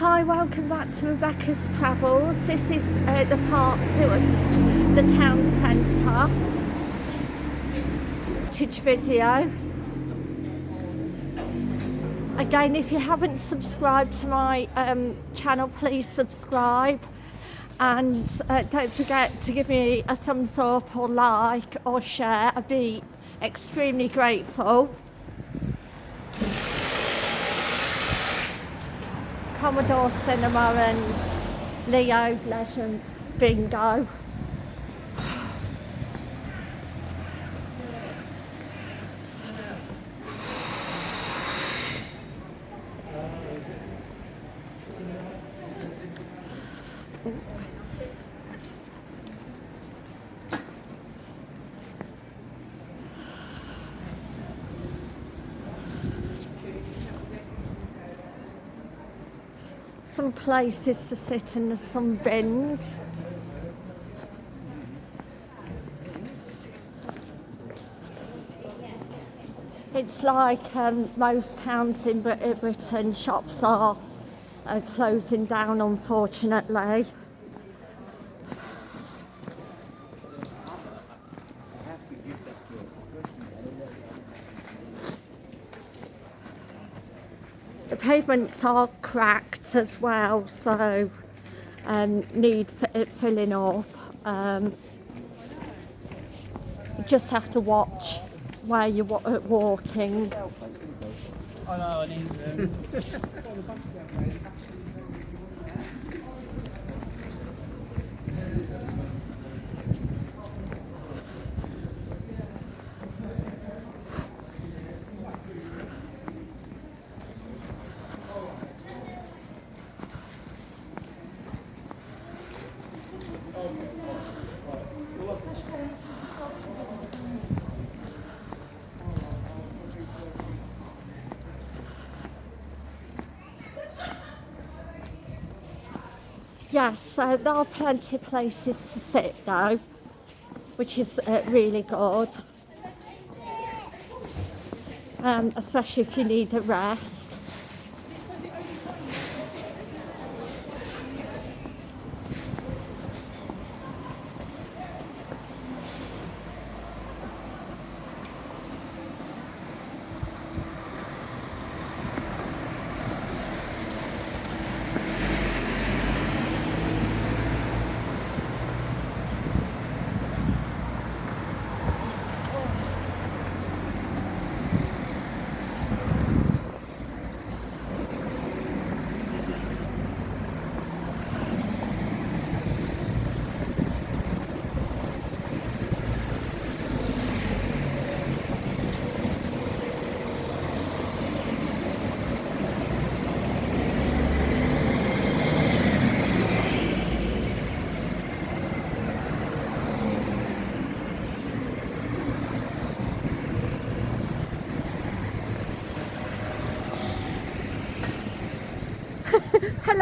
Hi, welcome back to Rebecca's Travels. This is uh, the part two of the town centre. Footage video. Again, if you haven't subscribed to my um, channel, please subscribe. And uh, don't forget to give me a thumbs up or like or share. I'd be extremely grateful. Commodore Cinema and Leo Blesh Bingo. some places to sit and there's some bins. It's like um, most towns in Britain, shops are uh, closing down unfortunately. The pavements are cracked as well, so um, need f- it filling up. Um, you just have to watch where you're wa- uh, walking. Oh no, I need. Yes, so there are plenty of places to sit though, which is uh, really good. Um, especially if you need a rest.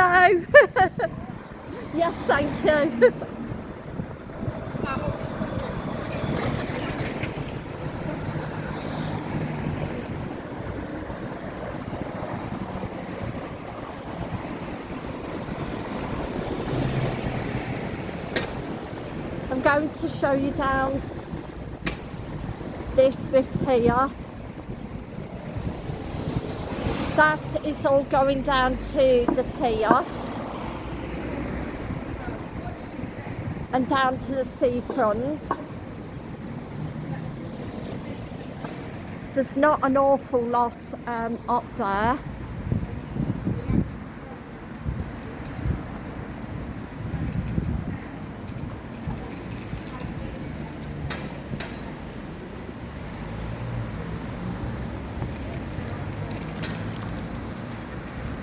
Hello. yes, thank you. I'm going to show you down this bit here. That is all going down to the pier and down to the seafront. There's not an awful lot um, up there.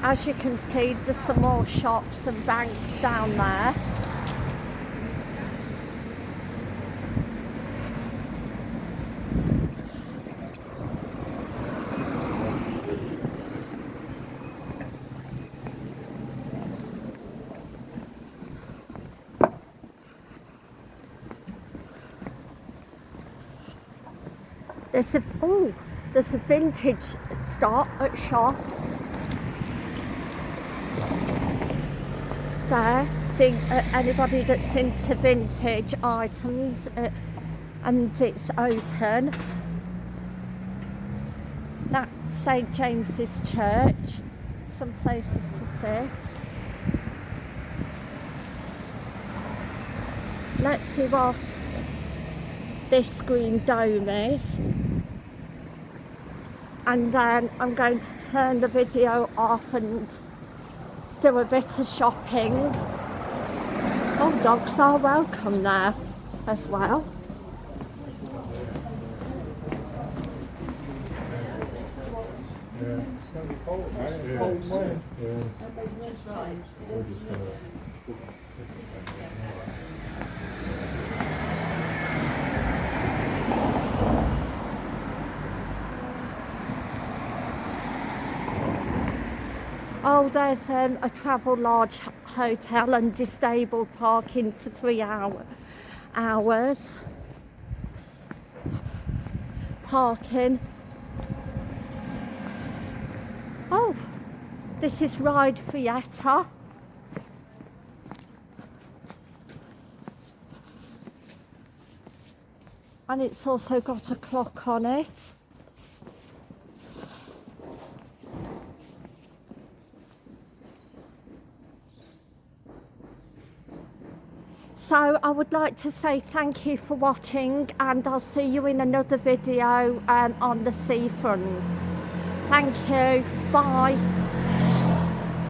As you can see, there's some more shops and banks down there. There's a oh, there's a vintage stop at shop. There. The, uh, anybody that's into vintage items uh, and it's open. That's St James's Church. Some places to sit. Let's see what this green dome is. And then I'm going to turn the video off and do a bit of shopping. Oh, dogs are welcome there as well. Oh, there's um, a Travelodge h- hotel and disabled parking for three hour, hours. Parking. Oh, this is Ryde Theatre. And it's also got a clock on it. So I would like to say thank you for watching and I'll see you in another video um, on the seafront. Thank you. Bye.